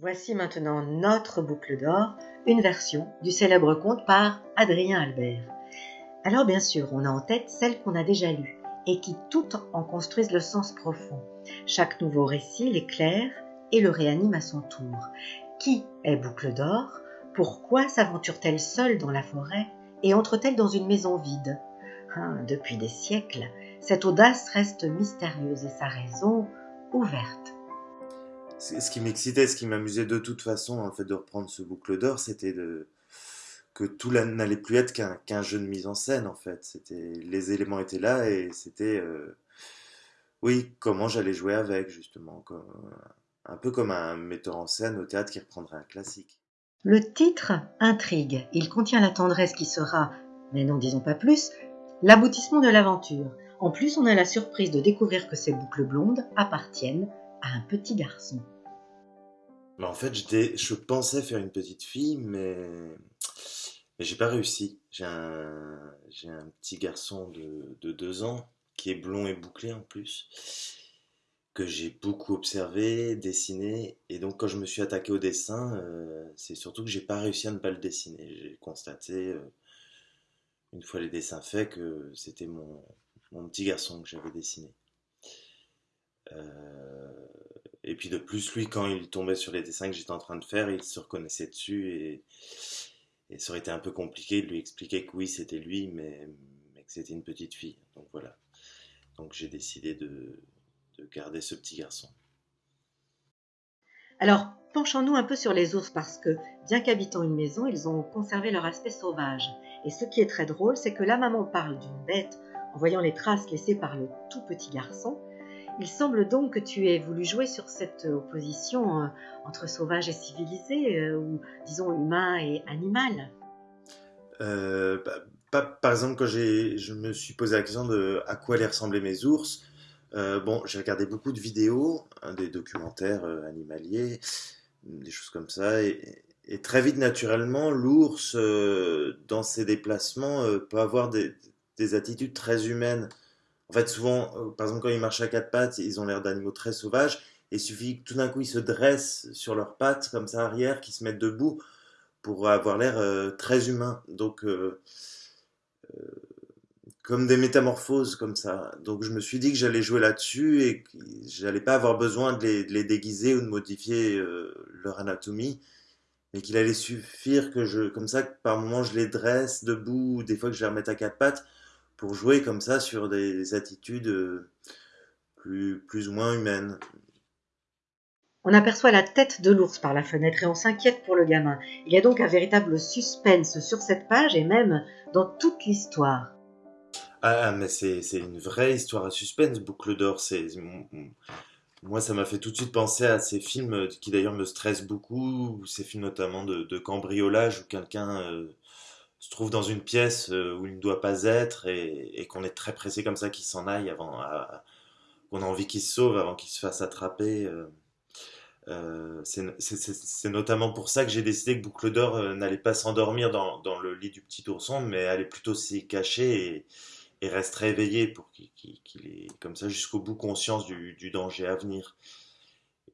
Voici maintenant notre boucle d'or, une version du célèbre conte par Adrien Albert. Alors bien sûr, on a en tête celle qu'on a déjà lue et qui toutes en construisent le sens profond. Chaque nouveau récit l'éclaire et le réanime à son tour. Qui est boucle d'or? Pourquoi s'aventure-t-elle seule dans la forêt et entre-t-elle dans une maison vide? Hein, Depuis des siècles, cette audace reste mystérieuse et sa raison ouverte. Ce qui m'excitait, ce qui m'amusait de toute façon, en fait, de reprendre ce boucle d'or, c'était de que tout n'allait plus être qu'un jeu de mise en scène, en fait. C'était les éléments étaient là et c'était euh, oui comment j'allais jouer avec justement, un peu comme un metteur en scène au théâtre qui reprendrait un classique. Le titre intrigue. Il contient la tendresse qui sera, mais n'en disons pas plus, l'aboutissement de l'aventure. En plus, on a la surprise de découvrir que ces boucles blondes appartiennent un petit garçon. Mais en fait, je pensais faire une petite fille, mais, j'ai pas réussi. J'ai un... petit garçon de... de deux ans qui est blond et bouclé en plus, que j'ai beaucoup observé, dessiné, et donc quand je me suis attaqué au dessin, euh, c'est surtout que j'ai pas réussi à ne pas le dessiner. J'ai constaté, euh, une fois les dessins faits, que c'était mon, mon petit garçon que j'avais dessiné. Euh, et puis de plus, lui, quand il tombait sur les dessins que j'étais en train de faire, il se reconnaissait dessus et, ça aurait été un peu compliqué de lui expliquer que oui, c'était lui, mais, mais que c'était une petite fille. Donc voilà. Donc j'ai décidé de, de garder ce petit garçon. Alors, penchons-nous un peu sur les ours parce que, bien qu'habitant une maison, ils ont conservé leur aspect sauvage. Et ce qui est très drôle, c'est que la maman parle d'une bête en voyant les traces laissées par le tout petit garçon. Il semble donc que tu aies voulu jouer sur cette opposition euh, entre sauvage et civilisé, euh, ou disons humain et animal. Euh, bah, par exemple, quand je me suis posé la question de à quoi allaient ressembler mes ours, bon, j'ai regardé beaucoup de vidéos, hein, des documentaires animaliers, des choses comme ça, et, très vite, naturellement, l'ours, dans ses déplacements, peut avoir des attitudes très humaines. En fait, souvent, euh, par exemple, quand ils marchent à quatre pattes, ils ont l'air d'animaux très sauvages. Et il suffit que tout d'un coup, ils se dressent sur leurs pattes, comme ça, arrière, qu'ils se mettent debout pour avoir l'air euh, très humain. Donc, euh, comme des métamorphoses, comme ça. Donc, je me suis dit que j'allais jouer là-dessus et que j'allais pas avoir besoin de les, déguiser ou de modifier leur anatomie mais qu'il allait suffire que je, comme ça, par moment, je les dresse debout, ou des fois que je les remette à quatre pattes, pour jouer comme ça sur des attitudes euh, plus, plus ou moins humaines. On aperçoit la tête de l'ours par la fenêtre et on s'inquiète pour le gamin. Il y a donc un véritable suspense sur cette page et même dans toute l'histoire. Ah, mais c'est une vraie histoire à suspense, Boucle d'or. Moi, ça m'a fait tout de suite penser à ces films qui d'ailleurs me stressent beaucoup, ces films notamment de, cambriolage où quelqu'un euh, se trouve dans une pièce euh, où il ne doit pas être et, qu'on est très pressé comme ça qu'il s'en aille avant, qu'on a envie qu'il se sauve avant qu'il se fasse attraper. Euh, euh, c'est notamment pour ça que j'ai décidé que Boucle d'Or n'allait pas s'endormir dans, le lit du petit ourson, mais allait plutôt s'y cacher et, resterait éveillé pour qu'il ait comme ça jusqu'au bout conscience du, du, danger à venir.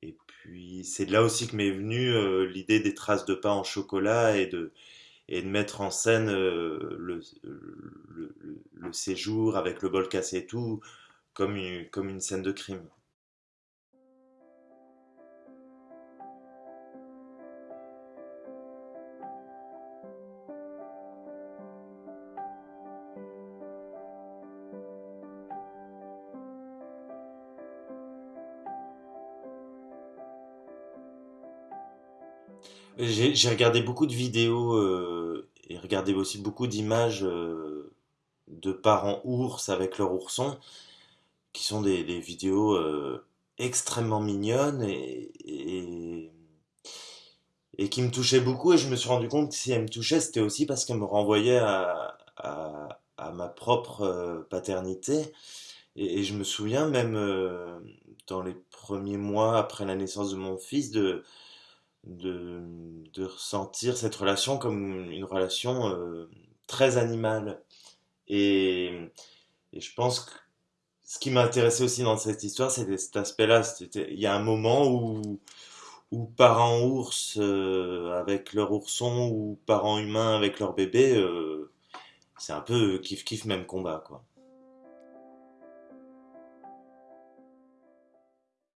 Et puis c'est là aussi que m'est venue l'idée des traces de pas en chocolat et de, et de mettre en scène euh, le, séjour avec le bol cassé et tout comme une, comme une scène de crime. J'ai regardé beaucoup de vidéos euh, regardé aussi beaucoup d'images euh, de parents ours avec leur ourson, qui sont des, vidéos euh, extrêmement mignonnes et, et, qui me touchaient beaucoup. Et je me suis rendu compte que si elles me touchaient, c'était aussi parce qu'elles me renvoyaient à, à, ma propre paternité. Et, et, je me souviens même dans les premiers mois après la naissance de mon fils de de, de, ressentir cette relation comme une relation euh, très animale. Et, et, je pense que ce qui m'intéressait aussi dans cette histoire, c'était cet aspect-là. Il y a un moment où, ou parents ours euh, avec leur ourson ou parents humains avec leur bébé, euh, c'est un peu kiff kiff même combat quoi.